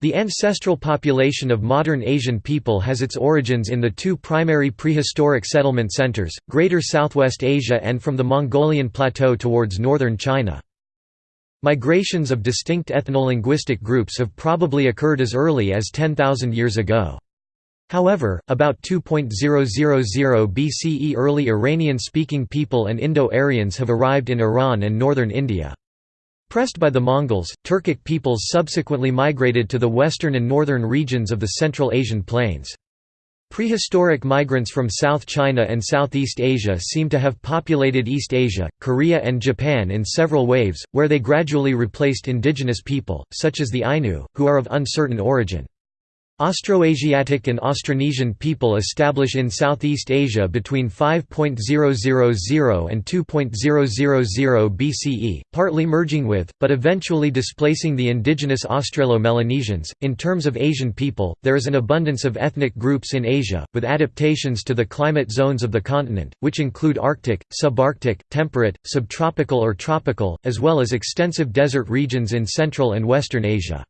The ancestral population of modern Asian people has its origins in the two primary prehistoric settlement centers, Greater Southwest Asia and from the Mongolian Plateau towards northern China. Migrations of distinct ethno-linguistic groups have probably occurred as early as 10,000 years ago. However, about 2.000 BCE early Iranian-speaking people and Indo-Aryans have arrived in Iran and northern India. Pressed by the Mongols, Turkic peoples subsequently migrated to the western and northern regions of the Central Asian plains. Prehistoric migrants from South China and Southeast Asia seem to have populated East Asia, Korea and Japan in several waves, where they gradually replaced indigenous people, such as the Ainu, who are of uncertain origin. Austroasiatic and Austronesian people establish in Southeast Asia between 5.000 and 2.000 BCE, partly merging with, but eventually displacing the indigenous Australo-Melanesians. In terms of Asian people, there is an abundance of ethnic groups in Asia, with adaptations to the climate zones of the continent, which include Arctic, subarctic, temperate, subtropical or tropical, as well as extensive desert regions in Central and Western Asia.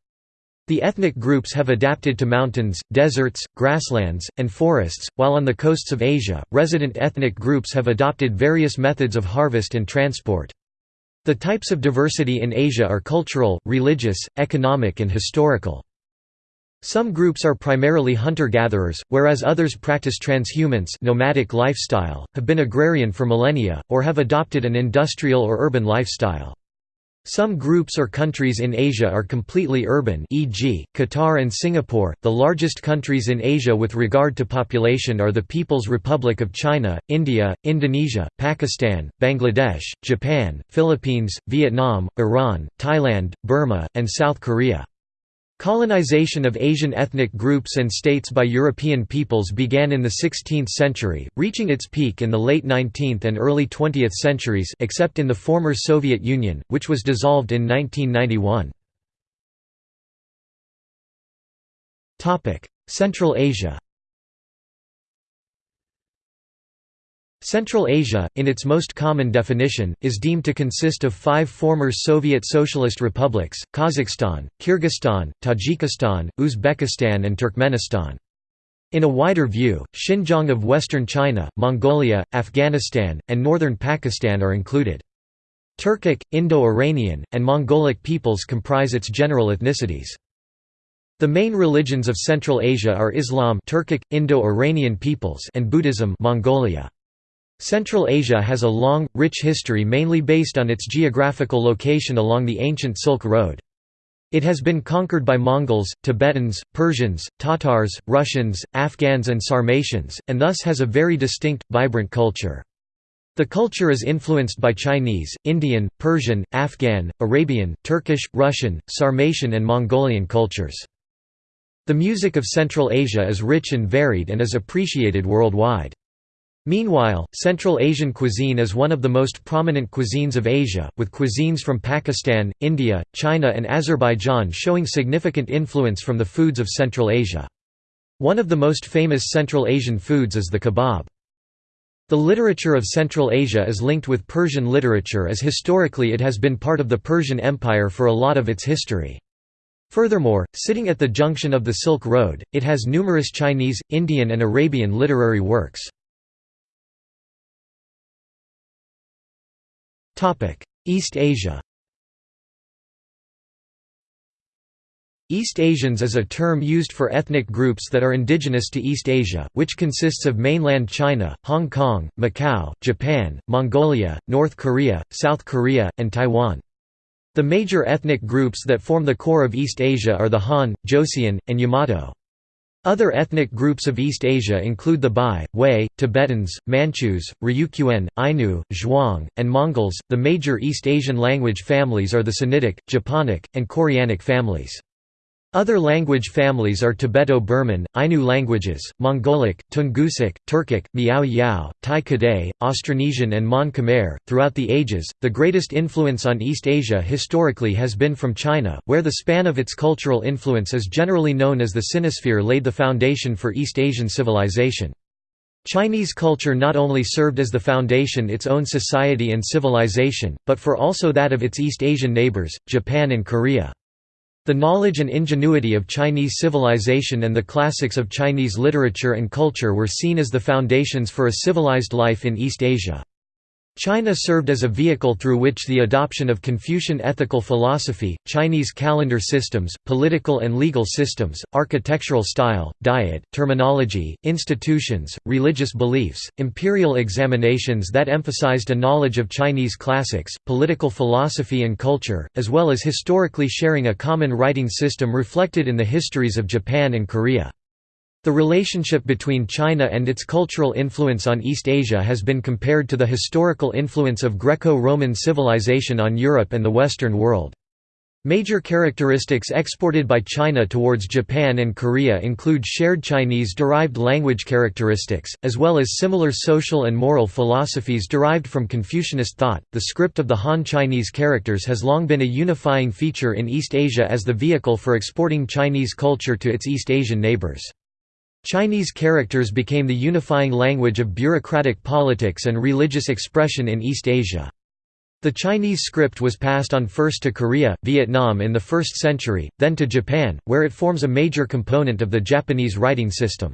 The ethnic groups have adapted to mountains, deserts, grasslands, and forests, while on the coasts of Asia, resident ethnic groups have adopted various methods of harvest and transport. The types of diversity in Asia are cultural, religious, economic and historical. Some groups are primarily hunter-gatherers, whereas others practice transhumance nomadic lifestyle, have been agrarian for millennia, or have adopted an industrial or urban lifestyle. Some groups or countries in Asia are completely urban e.g., Qatar and Singapore. The largest countries in Asia with regard to population are the People's Republic of China, India, Indonesia, Pakistan, Bangladesh, Japan, Philippines, Vietnam, Iran, Thailand, Burma, and South Korea. Colonization of Asian ethnic groups and states by European peoples began in the 16th century, reaching its peak in the late 19th and early 20th centuries except in the former Soviet Union, which was dissolved in 1991. Central Asia Central Asia, in its most common definition, is deemed to consist of five former Soviet Socialist republics, Kazakhstan, Kyrgyzstan, Tajikistan, Uzbekistan and Turkmenistan. In a wider view, Xinjiang of western China, Mongolia, Afghanistan, and northern Pakistan are included. Turkic, Indo-Iranian, and Mongolic peoples comprise its general ethnicities. The main religions of Central Asia are Islam Turkic, Indo-Iranian peoples and Buddhism Mongolia. Central Asia has a long, rich history mainly based on its geographical location along the ancient Silk Road. It has been conquered by Mongols, Tibetans, Persians, Tatars, Russians, Afghans and Sarmatians, and thus has a very distinct, vibrant culture. The culture is influenced by Chinese, Indian, Persian, Afghan, Arabian, Turkish, Russian, Sarmatian and Mongolian cultures. The music of Central Asia is rich and varied and is appreciated worldwide. Meanwhile, Central Asian cuisine is one of the most prominent cuisines of Asia, with cuisines from Pakistan, India, China and Azerbaijan showing significant influence from the foods of Central Asia. One of the most famous Central Asian foods is the kebab. The literature of Central Asia is linked with Persian literature as historically it has been part of the Persian Empire for a lot of its history. Furthermore, sitting at the junction of the Silk Road, it has numerous Chinese, Indian and Arabian literary works. East Asia East Asians is a term used for ethnic groups that are indigenous to East Asia, which consists of mainland China, Hong Kong, Macau, Japan, Mongolia, North Korea, South Korea, and Taiwan. The major ethnic groups that form the core of East Asia are the Han, Joseon, and Yamato. Other ethnic groups of East Asia include the Bai, Hui, Tibetans, Manchus, Ryukyuan, Ainu, Zhuang, and Mongols. The major East Asian language families are the Sinitic, Japonic, and Koreanic families. Other language families are Tibeto-Burman, Ainu languages, Mongolic, Tungusic, Turkic, Miao Yao, Tai Kadai, Austronesian and Mon Khmer. Throughout the ages, the greatest influence on East Asia historically has been from China, where the span of its cultural influence is generally known as the Sinosphere laid the foundation for East Asian civilization. Chinese culture not only served as the foundation its own society and civilization, but for also that of its East Asian neighbors, Japan and Korea. The knowledge and ingenuity of Chinese civilization and the classics of Chinese literature and culture were seen as the foundations for a civilized life in East Asia. China served as a vehicle through which the adoption of Confucian ethical philosophy, Chinese calendar systems, political and legal systems, architectural style, diet, terminology, institutions, religious beliefs, imperial examinations that emphasized a knowledge of Chinese classics, political philosophy and culture, as well as historically sharing a common writing system reflected in the histories of Japan and Korea. The relationship between China and its cultural influence on East Asia has been compared to the historical influence of Greco-Roman civilization on Europe and the Western world. Major characteristics exported by China towards Japan and Korea include shared Chinese-derived language characteristics, as well as similar social and moral philosophies derived from Confucianist thought. The script of the Han Chinese characters has long been a unifying feature in East Asia as the vehicle for exporting Chinese culture to its East Asian neighbors. Chinese characters became the unifying language of bureaucratic politics and religious expression in East Asia. The Chinese script was passed on first to Korea, Vietnam in the 1st century, then to Japan, where it forms a major component of the Japanese writing system.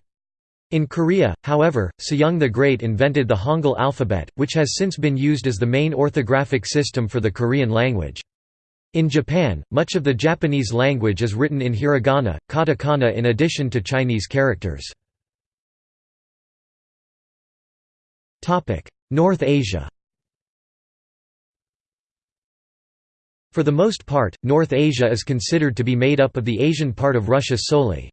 In Korea, however, Sejong the Great invented the Hangul alphabet, which has since been used as the main orthographic system for the Korean language. In Japan, much of the Japanese language is written in hiragana, katakana in addition to Chinese characters. North Asia For the most part, North Asia is considered to be made up of the Asian part of Russia solely.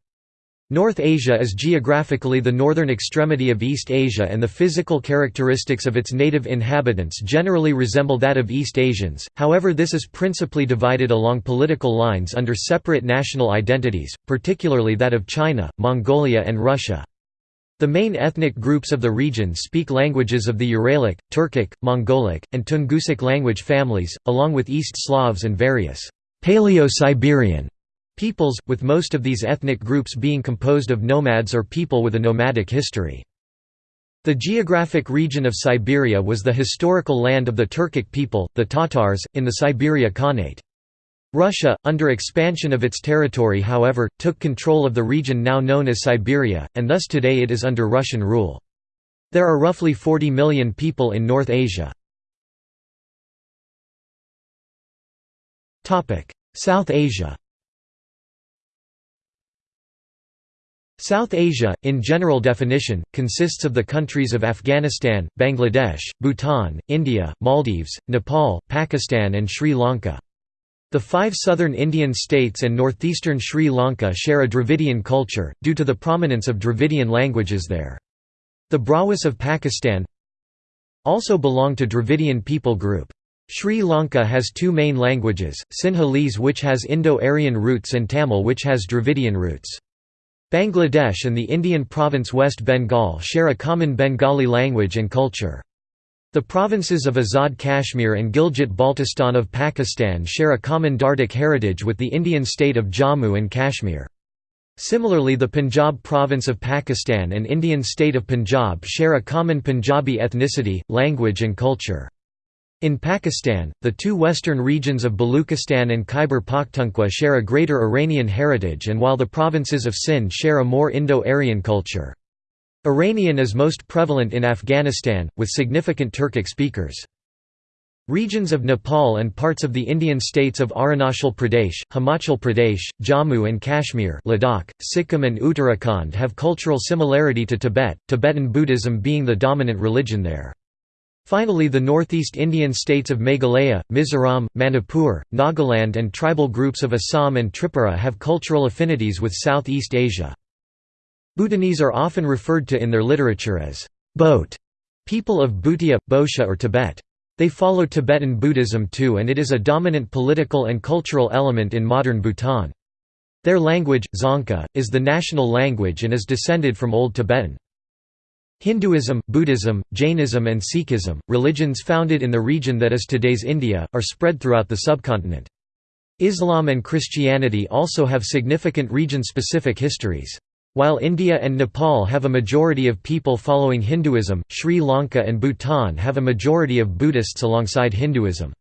North Asia is geographically the northern extremity of East Asia and the physical characteristics of its native inhabitants generally resemble that of East Asians, however this is principally divided along political lines under separate national identities, particularly that of China, Mongolia and Russia. The main ethnic groups of the region speak languages of the Uralic, Turkic, Mongolic, and Tungusic language families, along with East Slavs and various Paleo-Siberian peoples, with most of these ethnic groups being composed of nomads or people with a nomadic history. The geographic region of Siberia was the historical land of the Turkic people, the Tatars, in the Siberia Khanate. Russia, under expansion of its territory however, took control of the region now known as Siberia, and thus today it is under Russian rule. There are roughly 40 million people in North Asia. South Asia South Asia, in general definition, consists of the countries of Afghanistan, Bangladesh, Bhutan, India, Maldives, Nepal, Pakistan and Sri Lanka. The five southern Indian states and northeastern Sri Lanka share a Dravidian culture, due to the prominence of Dravidian languages there. The Brahuis of Pakistan also belong to Dravidian people group. Sri Lanka has two main languages, Sinhalese which has Indo-Aryan roots and Tamil which has Dravidian roots. Bangladesh and the Indian province West Bengal share a common Bengali language and culture. The provinces of Azad Kashmir and Gilgit-Baltistan of Pakistan share a common Dardic heritage with the Indian state of Jammu and Kashmir. Similarly the Punjab province of Pakistan and Indian state of Punjab share a common Punjabi ethnicity, language and culture. In Pakistan, the two western regions of Baluchistan and Khyber Pakhtunkhwa share a greater Iranian heritage and while the provinces of Sindh share a more Indo-Aryan culture. Iranian is most prevalent in Afghanistan, with significant Turkic speakers. Regions of Nepal and parts of the Indian states of Arunachal Pradesh, Himachal Pradesh, Jammu and Kashmir Ladakh, Sikkim and Uttarakhand have cultural similarity to Tibet, Tibetan Buddhism being the dominant religion there. Finally the northeast Indian states of Meghalaya, Mizoram, Manipur, Nagaland and tribal groups of Assam and Tripura have cultural affinities with Southeast Asia. Bhutanese are often referred to in their literature as Boat, people of Bhutia, Bosha or Tibet. They follow Tibetan Buddhism too and it is a dominant political and cultural element in modern Bhutan. Their language, Dzongkha, is the national language and is descended from Old Tibetan. Hinduism, Buddhism, Jainism and Sikhism, religions founded in the region that is today's India, are spread throughout the subcontinent. Islam and Christianity also have significant region-specific histories. While India and Nepal have a majority of people following Hinduism, Sri Lanka and Bhutan have a majority of Buddhists alongside Hinduism.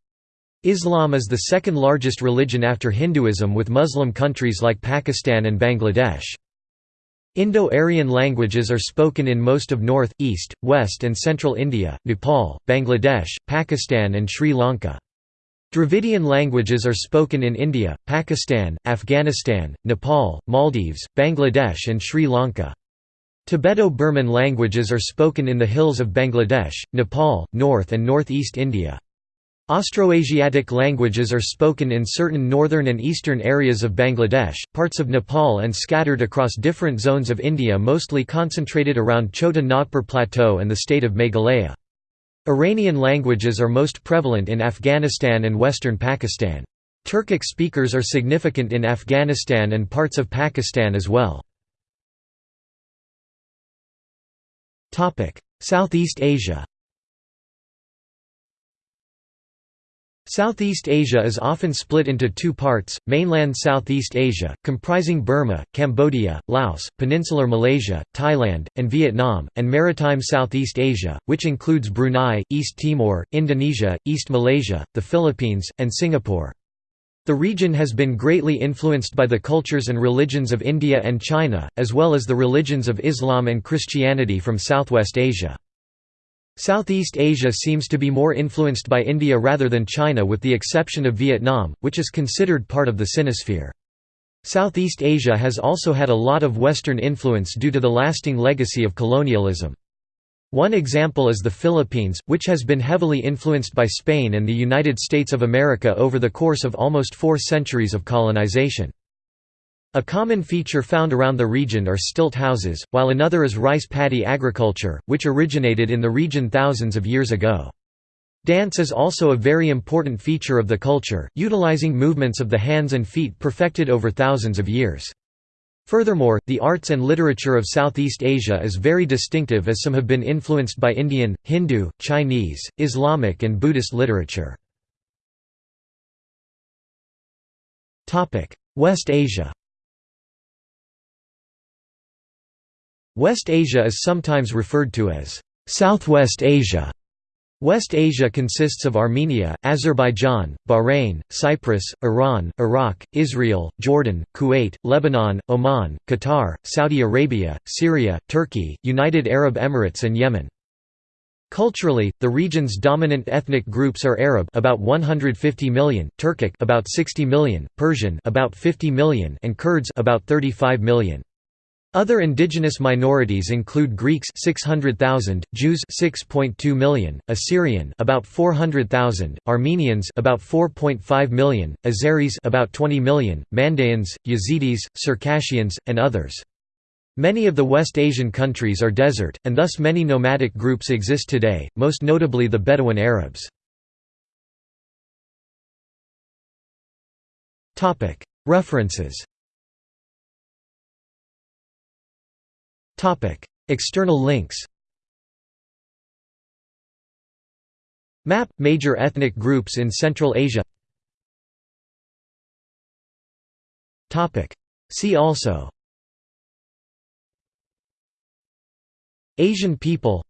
Islam is the second largest religion after Hinduism with Muslim countries like Pakistan and Bangladesh. Indo-Aryan languages are spoken in most of north, east, west and central India, Nepal, Bangladesh, Pakistan and Sri Lanka. Dravidian languages are spoken in India, Pakistan, Afghanistan, Nepal, Maldives, Bangladesh and Sri Lanka. Tibeto-Burman languages are spoken in the hills of Bangladesh, Nepal, north and northeast India. Austroasiatic languages are spoken in certain northern and eastern areas of Bangladesh, parts of Nepal and scattered across different zones of India mostly concentrated around Chota Nagpur Plateau and the state of Meghalaya. Iranian languages are most prevalent in Afghanistan and western Pakistan. Turkic speakers are significant in Afghanistan and parts of Pakistan as well. Southeast Asia Southeast Asia is often split into two parts, mainland Southeast Asia, comprising Burma, Cambodia, Laos, peninsular Malaysia, Thailand, and Vietnam, and maritime Southeast Asia, which includes Brunei, East Timor, Indonesia, East Malaysia, the Philippines, and Singapore. The region has been greatly influenced by the cultures and religions of India and China, as well as the religions of Islam and Christianity from Southwest Asia. Southeast Asia seems to be more influenced by India rather than China with the exception of Vietnam, which is considered part of the Sinosphere. Southeast Asia has also had a lot of Western influence due to the lasting legacy of colonialism. One example is the Philippines, which has been heavily influenced by Spain and the United States of America over the course of almost four centuries of colonization. A common feature found around the region are stilt houses, while another is rice paddy agriculture, which originated in the region thousands of years ago. Dance is also a very important feature of the culture, utilizing movements of the hands and feet perfected over thousands of years. Furthermore, the arts and literature of Southeast Asia is very distinctive as some have been influenced by Indian, Hindu, Chinese, Islamic and Buddhist literature. West Asia West Asia is sometimes referred to as Southwest Asia. West Asia consists of Armenia, Azerbaijan, Bahrain, Cyprus, Iran, Iraq, Israel, Jordan, Kuwait, Lebanon, Oman, Qatar, Saudi Arabia, Syria, Turkey, United Arab Emirates and Yemen. Culturally, the region's dominant ethnic groups are Arab about 150 million, Turkic about 60 million, Persian about 50 million and Kurds about 35 million. Other indigenous minorities include Greeks 600,000, Jews 6.2 million, Assyrian about 400,000, Armenians about 4.5 million, Azeris about 20 million, Mandaeans, Yazidis, Circassians, and others. Many of the West Asian countries are desert, and thus many nomadic groups exist today, most notably the Bedouin Arabs. References External links Map – Major ethnic groups in Central Asia See also Asian people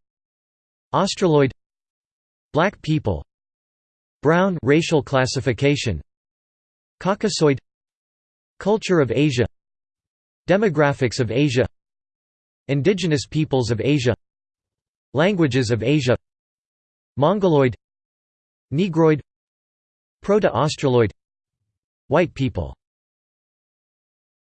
Australoid Black people Brown racial classification Caucasoid Culture of Asia Demographics of Asia Indigenous peoples of Asia Languages of Asia Mongoloid Negroid Proto-Australoid White people